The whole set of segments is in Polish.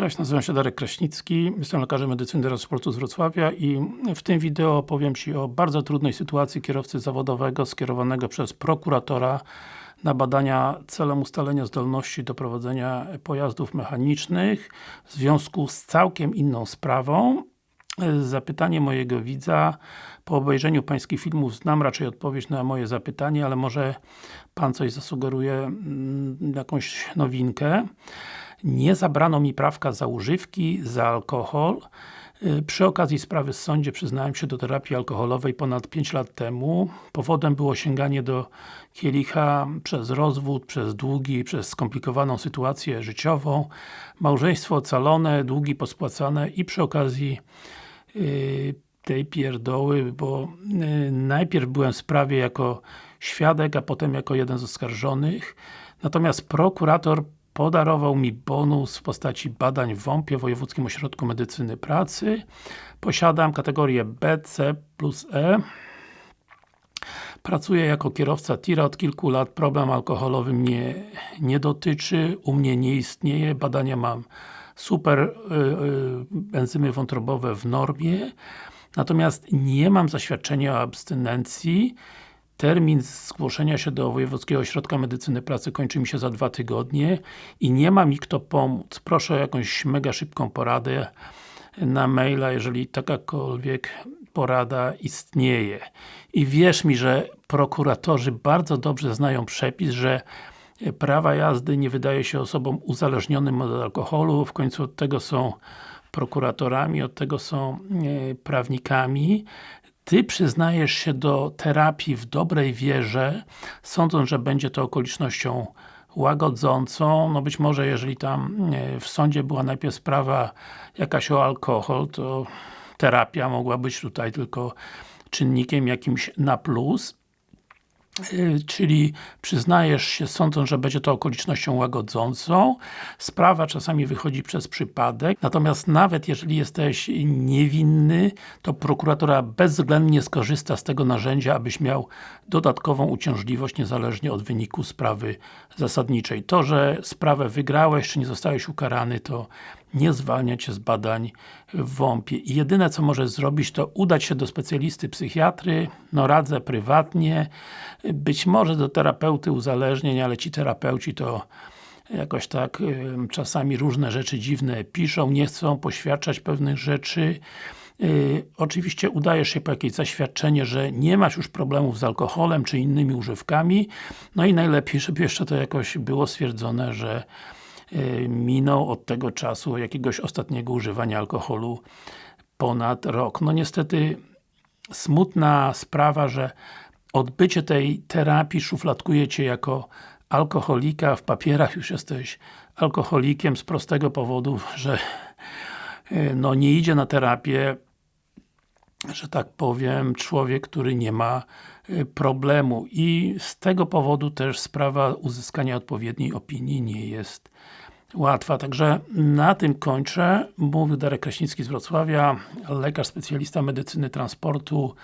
Cześć, nazywam się Darek Kraśnicki, jestem lekarzem medycyny transportu z Wrocławia i w tym wideo opowiem Ci o bardzo trudnej sytuacji kierowcy zawodowego skierowanego przez prokuratora na badania celem ustalenia zdolności do prowadzenia pojazdów mechanicznych w związku z całkiem inną sprawą. Zapytanie mojego widza, po obejrzeniu Pańskich filmów znam raczej odpowiedź na moje zapytanie, ale może Pan coś zasugeruje, mm, jakąś nowinkę. Nie zabrano mi prawka za używki, za alkohol. Y, przy okazji sprawy w sądzie przyznałem się do terapii alkoholowej ponad 5 lat temu. Powodem było sięganie do kielicha przez rozwód, przez długi, przez skomplikowaną sytuację życiową, małżeństwo ocalone, długi pospłacane i przy okazji yy, tej pierdoły, bo yy, najpierw byłem w sprawie jako świadek, a potem jako jeden z oskarżonych. Natomiast prokurator podarował mi bonus w postaci badań w WOMP-ie, Wojewódzkim Ośrodku Medycyny Pracy. Posiadam kategorię B, C plus E. Pracuję jako kierowca tira od kilku lat, problem alkoholowy mnie nie dotyczy, u mnie nie istnieje, badania mam super, yy, enzymy wątrobowe w normie, natomiast nie mam zaświadczenia o abstynencji, Termin zgłoszenia się do Wojewódzkiego Ośrodka Medycyny Pracy kończy mi się za dwa tygodnie i nie ma mi kto pomóc. Proszę o jakąś mega szybką poradę na maila, jeżeli takakolwiek porada istnieje. I wierz mi, że prokuratorzy bardzo dobrze znają przepis, że prawa jazdy nie wydaje się osobom uzależnionym od alkoholu, w końcu od tego są prokuratorami, od tego są e, prawnikami, ty przyznajesz się do terapii w dobrej wierze, sądząc, że będzie to okolicznością łagodzącą, no być może jeżeli tam w sądzie była najpierw sprawa jakaś o alkohol, to terapia mogła być tutaj tylko czynnikiem jakimś na plus, czyli przyznajesz się sądząc, że będzie to okolicznością łagodzącą. Sprawa czasami wychodzi przez przypadek, natomiast nawet jeżeli jesteś niewinny, to prokuratura bezwzględnie skorzysta z tego narzędzia, abyś miał dodatkową uciążliwość niezależnie od wyniku sprawy zasadniczej. To, że sprawę wygrałeś, czy nie zostałeś ukarany, to nie zwalnia Cię z badań w WOMP-ie. Jedyne co możesz zrobić, to udać się do specjalisty psychiatry, no radzę prywatnie, być może do terapeuty uzależnień, ale ci terapeuci to jakoś tak czasami różne rzeczy dziwne piszą, nie chcą poświadczać pewnych rzeczy. Yy, oczywiście udajesz się po jakieś zaświadczenie, że nie masz już problemów z alkoholem czy innymi używkami, no i najlepiej, żeby jeszcze to jakoś było stwierdzone, że minął od tego czasu jakiegoś ostatniego używania alkoholu ponad rok. No niestety smutna sprawa, że odbycie tej terapii szufladkuje Cię jako alkoholika, w papierach już jesteś alkoholikiem z prostego powodu, że e, no nie idzie na terapię, że tak powiem, człowiek, który nie ma e, problemu i z tego powodu też sprawa uzyskania odpowiedniej opinii nie jest łatwa. Także na tym kończę. Mówił Darek Kraśnicki z Wrocławia, lekarz specjalista medycyny transportu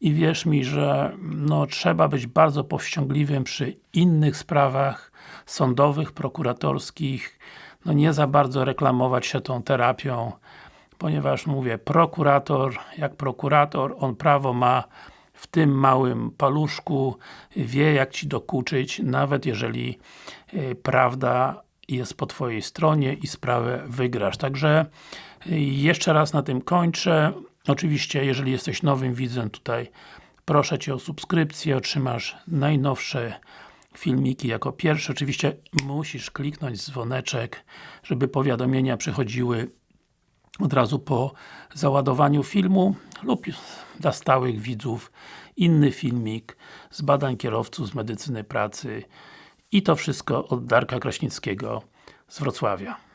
i wierz mi, że no, trzeba być bardzo powściągliwym przy innych sprawach sądowych, prokuratorskich, no nie za bardzo reklamować się tą terapią, ponieważ mówię, prokurator, jak prokurator, on prawo ma w tym małym paluszku, wie jak Ci dokuczyć, nawet jeżeli y, prawda jest po Twojej stronie i sprawę wygrasz. Także y, jeszcze raz na tym kończę. Oczywiście, jeżeli jesteś nowym widzem tutaj, proszę Cię o subskrypcję, otrzymasz najnowsze filmiki jako pierwsze. Oczywiście musisz kliknąć dzwoneczek, żeby powiadomienia przychodziły od razu po załadowaniu filmu lub dla stałych widzów inny filmik z badań kierowców z medycyny pracy i to wszystko od Darka Kraśnickiego z Wrocławia.